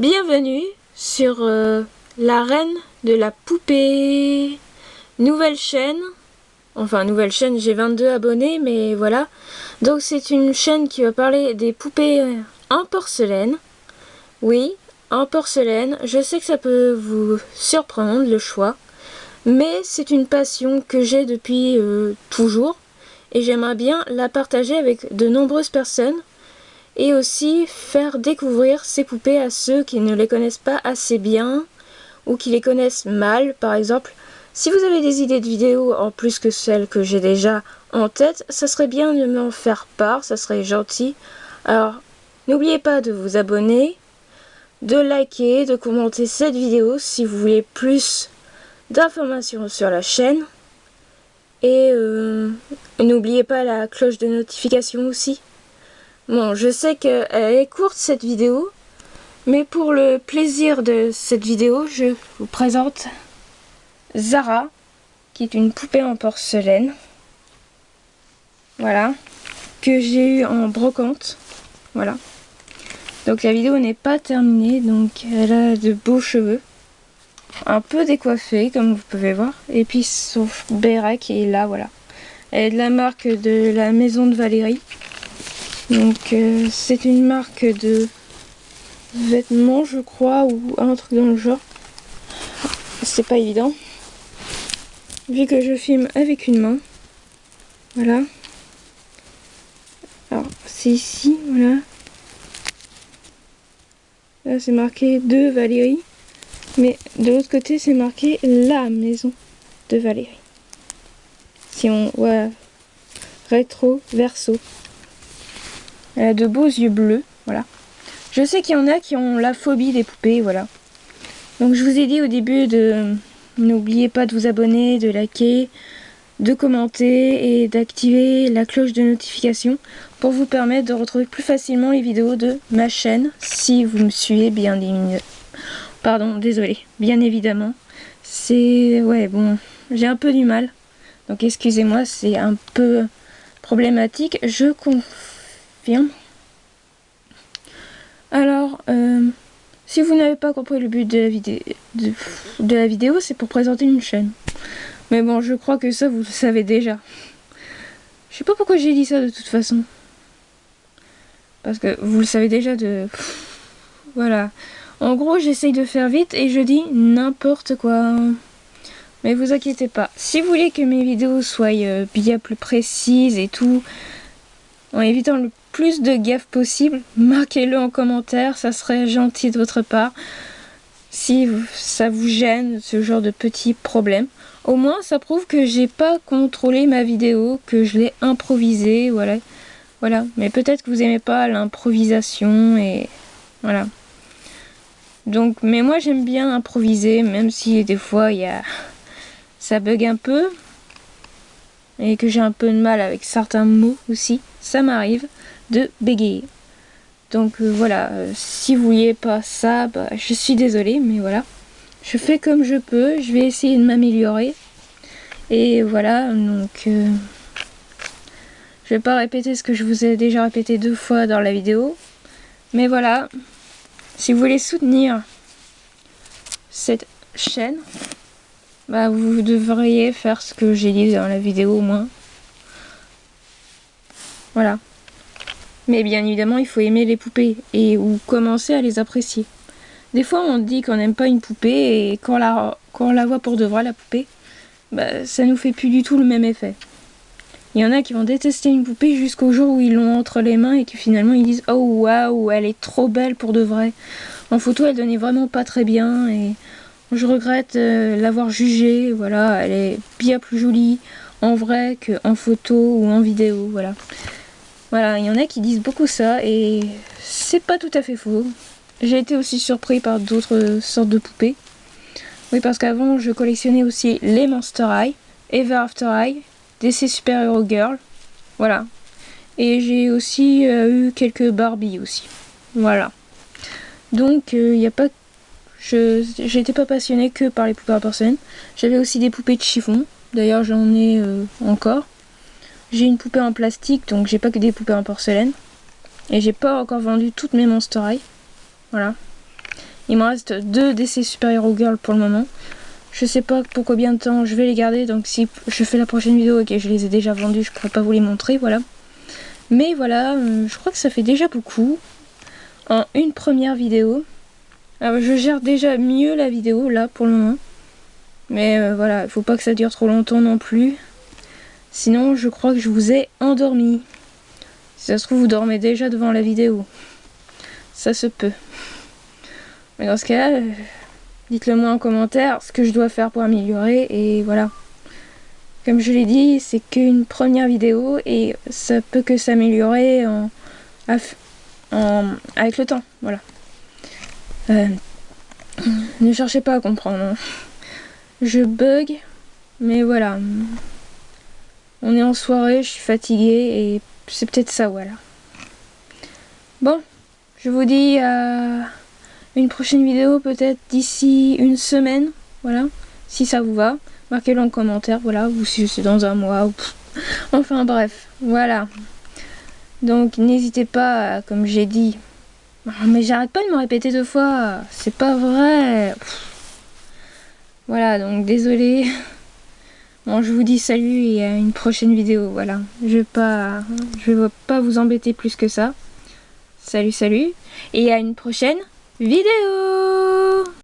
Bienvenue sur euh, la reine de la poupée. Nouvelle chaîne. Enfin, nouvelle chaîne, j'ai 22 abonnés, mais voilà. Donc c'est une chaîne qui va parler des poupées en porcelaine. Oui, en porcelaine. Je sais que ça peut vous surprendre, le choix. Mais c'est une passion que j'ai depuis euh, toujours. Et j'aimerais bien la partager avec de nombreuses personnes et aussi faire découvrir ces poupées à ceux qui ne les connaissent pas assez bien ou qui les connaissent mal par exemple. Si vous avez des idées de vidéos en plus que celles que j'ai déjà en tête, ça serait bien de m'en faire part, ça serait gentil. Alors, n'oubliez pas de vous abonner, de liker, de commenter cette vidéo si vous voulez plus d'informations sur la chaîne. Et euh, n'oubliez pas la cloche de notification aussi. Bon, je sais qu'elle est courte cette vidéo, mais pour le plaisir de cette vidéo, je vous présente Zara, qui est une poupée en porcelaine. Voilà, que j'ai eu en brocante. Voilà. Donc la vidéo n'est pas terminée, donc elle a de beaux cheveux. Un peu décoiffé, comme vous pouvez voir. Et puis son béret qui est là, voilà. Elle est de la marque de la maison de Valérie. Donc euh, c'est une marque de vêtements je crois ou un truc dans le genre. C'est pas évident. Vu que je filme avec une main. Voilà. Alors c'est ici, voilà. Là c'est marqué de Valérie. Mais de l'autre côté c'est marqué la maison de Valérie. Si on voit rétro verso. A de beaux yeux bleus, voilà. Je sais qu'il y en a qui ont la phobie des poupées, voilà. Donc je vous ai dit au début de... N'oubliez pas de vous abonner, de liker, de commenter et d'activer la cloche de notification pour vous permettre de retrouver plus facilement les vidéos de ma chaîne si vous me suivez bien Pardon, désolé, bien évidemment. C'est... ouais, bon, j'ai un peu du mal. Donc excusez-moi, c'est un peu problématique. Je alors, euh, si vous n'avez pas compris le but de la, vidéo, c'est pour présenter une chaîne. Mais bon, je crois que ça, vous le savez déjà. Je sais pas pourquoi j'ai dit ça de toute façon. Parce que vous le savez déjà de... Voilà. En gros, j'essaye de faire vite et je dis n'importe quoi. Mais vous inquiétez pas. Si vous voulez que mes vidéos soient euh, bien plus précises et tout, en évitant le plus de gaffes possible, marquez-le en commentaire, ça serait gentil de votre part. Si ça vous gêne, ce genre de petits problèmes. Au moins, ça prouve que j'ai pas contrôlé ma vidéo, que je l'ai improvisée, voilà. Voilà, mais peut-être que vous aimez pas l'improvisation et voilà. Donc, mais moi j'aime bien improviser, même si des fois il y a... ça bug un peu, et que j'ai un peu de mal avec certains mots aussi, ça m'arrive de bégayer. Donc euh, voilà, euh, si vous vouliez pas ça, bah, je suis désolée, mais voilà. Je fais comme je peux, je vais essayer de m'améliorer. Et voilà, donc... Euh, je vais pas répéter ce que je vous ai déjà répété deux fois dans la vidéo. Mais voilà, si vous voulez soutenir cette chaîne, bah vous devriez faire ce que j'ai dit dans la vidéo au moins. Voilà. Mais bien évidemment, il faut aimer les poupées et ou commencer à les apprécier. Des fois, on dit qu'on n'aime pas une poupée et quand on, la, on la voit pour de vrai, la poupée, bah, ça nous fait plus du tout le même effet. Il y en a qui vont détester une poupée jusqu'au jour où ils l'ont entre les mains et qui finalement ils disent « Oh waouh, elle est trop belle pour de vrai !» En photo, elle donnait vraiment pas très bien et je regrette euh, l'avoir jugée, voilà, elle est bien plus jolie en vrai qu'en photo ou en vidéo, voilà. Voilà, il y en a qui disent beaucoup ça et c'est pas tout à fait faux. J'ai été aussi surpris par d'autres sortes de poupées. Oui, parce qu'avant, je collectionnais aussi les Monster High, Ever After High, DC Super Hero Girl, voilà. Et j'ai aussi euh, eu quelques Barbie aussi, voilà. Donc, il euh, n'y a pas je n'étais pas passionnée que par les poupées en porcelaine. J'avais aussi des poupées de chiffon. D'ailleurs, j'en ai euh, encore. J'ai une poupée en plastique, donc j'ai pas que des poupées en porcelaine. Et j'ai pas encore vendu toutes mes Monster High. Voilà. Il me reste deux DC Super Hero Girl pour le moment. Je sais pas pour combien de temps je vais les garder, donc si je fais la prochaine vidéo et que je les ai déjà vendus, je pourrais pas vous les montrer, voilà. Mais voilà, euh, je crois que ça fait déjà beaucoup en une première vidéo. Alors, je gère déjà mieux la vidéo là pour le moment. Mais euh, voilà, il faut pas que ça dure trop longtemps non plus. Sinon, je crois que je vous ai endormi. Si ça se trouve, vous dormez déjà devant la vidéo. Ça se peut. Mais dans ce cas-là, euh, dites-le moi en commentaire ce que je dois faire pour améliorer. Et voilà. Comme je l'ai dit, c'est qu'une première vidéo et ça peut que s'améliorer en, avec le temps. Voilà. Euh, ne cherchez pas à comprendre. Hein. Je bug, mais voilà. On est en soirée, je suis fatiguée et c'est peut-être ça, voilà. Bon, je vous dis à une prochaine vidéo peut-être d'ici une semaine, voilà, si ça vous va. Marquez-le en commentaire, voilà, ou si c'est dans un mois, ou... enfin bref, voilà. Donc n'hésitez pas, comme j'ai dit, ah, mais j'arrête pas de me répéter deux fois, c'est pas vrai. Voilà, donc désolé. Bon, je vous dis salut et à une prochaine vidéo, voilà. Je vais pas, je vais pas vous embêter plus que ça. Salut, salut. Et à une prochaine vidéo